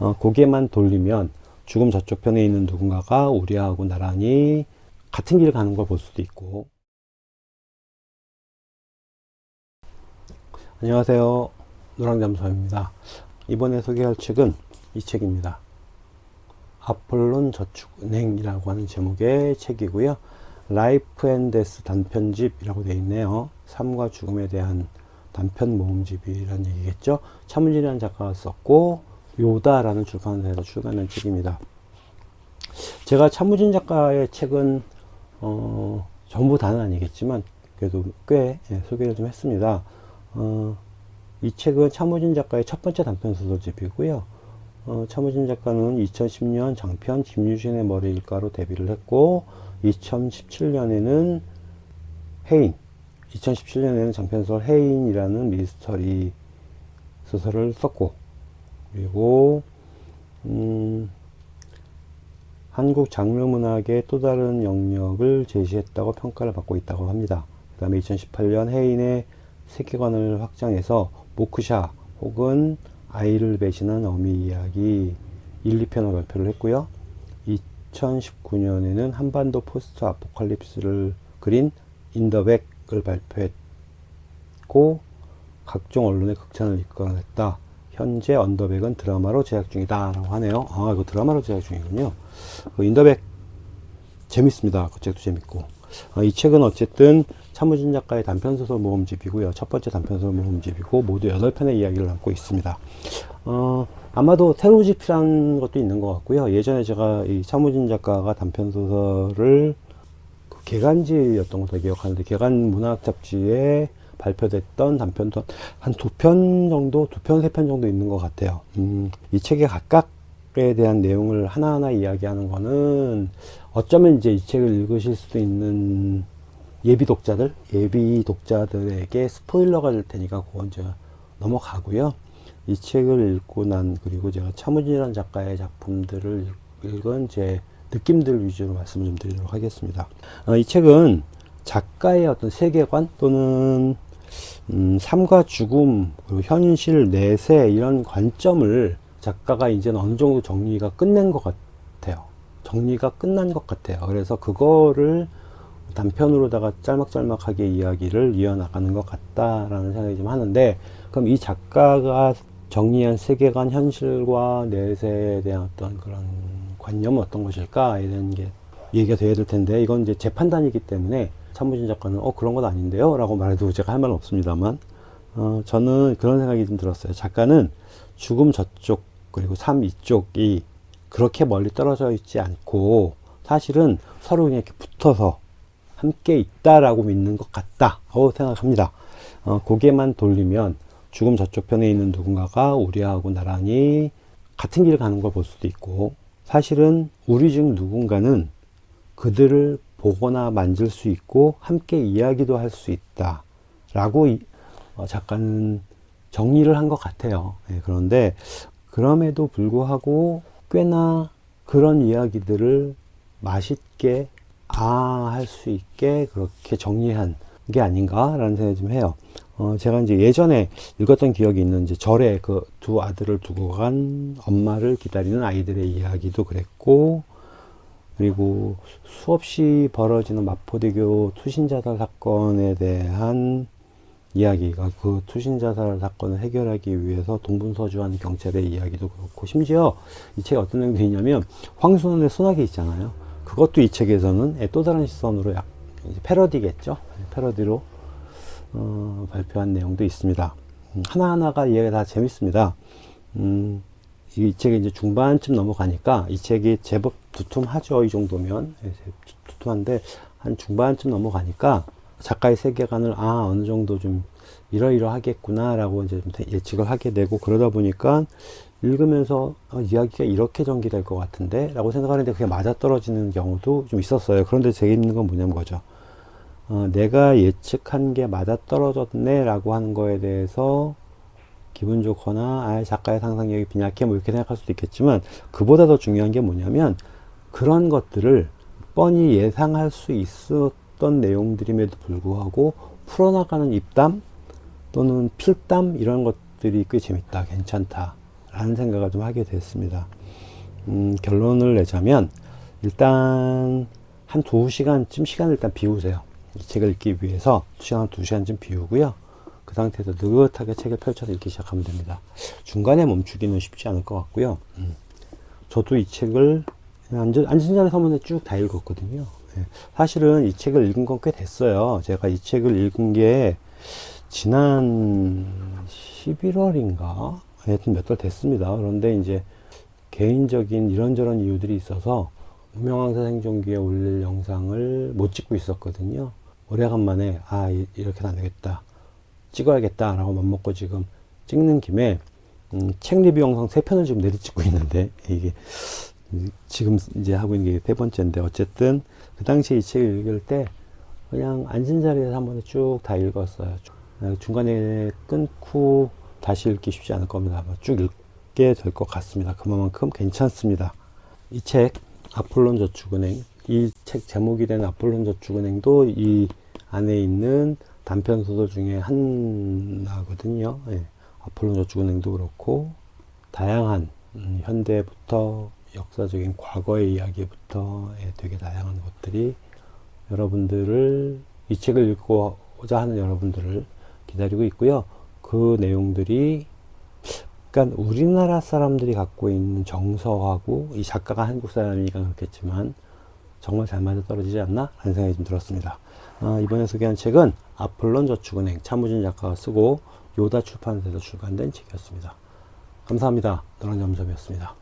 어, 고개만 돌리면 죽음 저쪽 편에 있는 누군가가 우리하고 나란히 같은 길을 가는 걸 볼 수도 있고. 안녕하세요. 노랑잠수입니다. 이번에 소개할 책은 이 책입니다. 아폴론 저축은행이라고 하는 제목의 책이고요. Life and Death 단편집이라고 되어 있네요. 삶과 죽음에 대한 단편 모음집이라는 얘기겠죠? 차문진이라는 작가가 썼고 요다라는 출판사에서 출간한 책입니다. 제가 차무진 작가의 책은 어, 전부 다는 아니겠지만 그래도 꽤 예, 소개를 좀 했습니다. 어, 이 책은 차무진 작가의 첫 번째 단편 소설집이고요. 어, 차무진 작가는 2010년 장편 김유신의 머리 일가로 데뷔를 했고 2017년에는 해인 2017년에는 장편소설 해인이라는 미스터리 소설을 썼고 그리고 음, 한국 장르 문학의 또 다른 영역을 제시했다고 평가를 받고 있다고 합니다. 그 다음에 2018년 해인의 세계관을 확장해서 모크샤 혹은 아이를 배신한 어미 이야기 1, 2편을 발표를 했고요. 2019년에는 한반도 포스트 아포칼립스를 그린 인더백을 발표했고 각종 언론의 극찬을 이끌어냈다. 현재 인더백은 드라마로 제작 중이다 라고 하네요. 아 이거 드라마로 제작 중이군요. 그 인더백 재밌습니다. 그 책도 재밌고. 아, 이 책은 어쨌든 차무진 작가의 단편소설 모음집이고요. 첫 번째 단편소설 모음집이고 모두 8편의 이야기를 담고 있습니다. 어, 아마도 테로집이라는 것도 있는 것 같고요. 예전에 제가 이 차무진 작가가 단편소설을 그 개간지였던 것으로 기억하는데 개간 문학 잡지에 발표됐던 단편도 한두 편 정도, 두 편, 세 편 정도 있는 것 같아요. 음, 이 책의 각각에 대한 내용을 하나하나 이야기하는 거는 어쩌면 이제 이 책을 읽으실 수도 있는 예비 독자들, 예비 독자들에게 스포일러가 될 테니까 그건 이제 넘어가고요. 이 책을 읽고 난 그리고 제가 차무진이라는 작가의 작품들을 읽은 제 느낌들 위주로 말씀을 좀 드리도록 하겠습니다. 어, 이 책은 작가의 어떤 세계관 또는 음, 삶과 죽음, 그리고 현실, 내세 이런 관점을 작가가 이제 어느 정도 정리가 끝낸 것 같아요. 정리가 끝난 것 같아요. 그래서 그거를 단편으로다가 짤막짤막하게 이야기를 이어나가는 것 같다라는 생각이 좀 하는데 그럼 이 작가가 정리한 세계관, 현실과 내세에 대한 어떤 그런 관념은 어떤 것일까? 이런 게 얘기가 돼야 될 텐데 이건 이제 재 판단이기 때문에 참무진 작가는 어 그런 건 아닌데요? 라고 말해도 제가 할 말은 없습니다만 어, 저는 그런 생각이 좀 들었어요. 작가는 죽음 저쪽 그리고 삶 이쪽이 그렇게 멀리 떨어져 있지 않고 사실은 서로 그냥 이렇게 붙어서 함께 있다라고 믿는 것 같다고 생각합니다. 어, 고개만 돌리면 죽음 저쪽 편에 있는 누군가가 우리하고 나란히 같은 길을 가는 걸 볼 수도 있고 사실은 우리 중 누군가는 그들을 보거나 만질 수 있고 함께 이야기도 할 수 있다. 라고 어, 작가는 정리를 한 것 같아요. 네, 그런데 그럼에도 불구하고 꽤나 그런 이야기들을 맛있게 아 할 수 있게 그렇게 정리한 게 아닌가 라는 생각이 좀 해요. 어, 제가 이제 예전에 읽었던 기억이 있는 이제 절에 그 두 아들을 두고 간 엄마를 기다리는 아이들의 이야기도 그랬고 그리고 수없이 벌어지는 마포대교 투신자살 사건에 대한 이야기가 그 투신자살 사건을 해결하기 위해서 동분서주한 경찰의 이야기도 그렇고 심지어 이 책에 어떤 내용이 있냐면 황순원의 소나기 있잖아요. 그것도 이 책에서는 또 다른 시선으로 약 패러디겠죠? 패러디로 어, 발표한 내용도 있습니다. 음, 하나하나가 이야기가 다 재밌습니다. 음, 이 책이 이제 중반쯤 넘어가니까 이 책이 제법 두툼하죠. 이 정도면. 예, 두툼한데 한 중반쯤 넘어가니까 작가의 세계관을 아, 어느 정도 좀 이러이러하겠구나 라고 이제 좀 예측을 하게 되고 그러다 보니까 읽으면서 어, 이야기가 이렇게 전개될 것 같은데 라고 생각하는데 그게 맞아떨어지는 경우도 좀 있었어요. 그런데 재밌는 건 뭐냐면 거죠. 어, 내가 예측한 게 맞아떨어졌네 라고 하는 거에 대해서 기분 좋거나 아 작가의 상상력이 빈약해 뭐 이렇게 생각할 수도 있겠지만 그보다 더 중요한 게 뭐냐면 그런 것들을 뻔히 예상할 수 있었던 내용들임에도 불구하고 풀어나가는 입담 또는 필담 이런 것들이 꽤 재밌다 괜찮다 라는 생각을 좀 하게 됐습니다. 음, 결론을 내자면 일단 한 두 시간쯤 시간을 일단 비우세요. 이 책을 읽기 위해서 두 시간 두 시간쯤 비우고요. 그 상태에서 느긋하게 책을 펼쳐서 읽기 시작하면 됩니다. 중간에 멈추기는 쉽지 않을 것 같고요. 음. 저도 이 책을 앉은, 앉은 자리 서문에 쭉 다 읽었거든요. 예. 사실은 이 책을 읽은 건 꽤 됐어요. 제가 이 책을 읽은 게 지난 11월인가? 하여튼 몇 달 됐습니다. 그런데 이제 개인적인 이런저런 이유들이 있어서 무명왕사 생존기에 올릴 영상을 못 찍고 있었거든요. 오래간만에 아 이- 이렇게는 안 되겠다. 찍어야겠다 라고 맘먹고 지금 찍는 김에 음, 책 리뷰 영상 세 편을 지금 내리 찍고 있는데 이게 음, 지금 이제 하고 있는 게 세 번째인데 어쨌든 그 당시에 이 책을 읽을 때 그냥 앉은 자리에서 한 번에 쭉 다 읽었어요. 아, 중간에 끊고 다시 읽기 쉽지 않을 겁니다. 아마 쭉 읽게 될 것 같습니다. 그만큼 괜찮습니다. 이 책 아폴론 저축은행 이 책 제목이 된 아폴론 저축은행도 이 안에 있는 단편 소설 중에 하나거든요. 예. 아폴론 저축은행도 그렇고 다양한 음, 현대부터 역사적인 과거의 이야기부터 예, 되게 다양한 것들이 여러분들을 이 책을 읽고자 하는 여러분들을 기다리고 있고요. 그 내용들이 그러니까 우리나라 사람들이 갖고 있는 정서하고 이 작가가 한국 사람이니까 그렇겠지만 정말 잘 맞아 떨어지지 않나? 라는 생각이 좀 들었습니다. 아, 이번에 소개한 책은 아폴론 저축은행 차무진 작가가 쓰고 요다 출판사에서 출간된 책이었습니다. 감사합니다. 너란 점점이었습니다.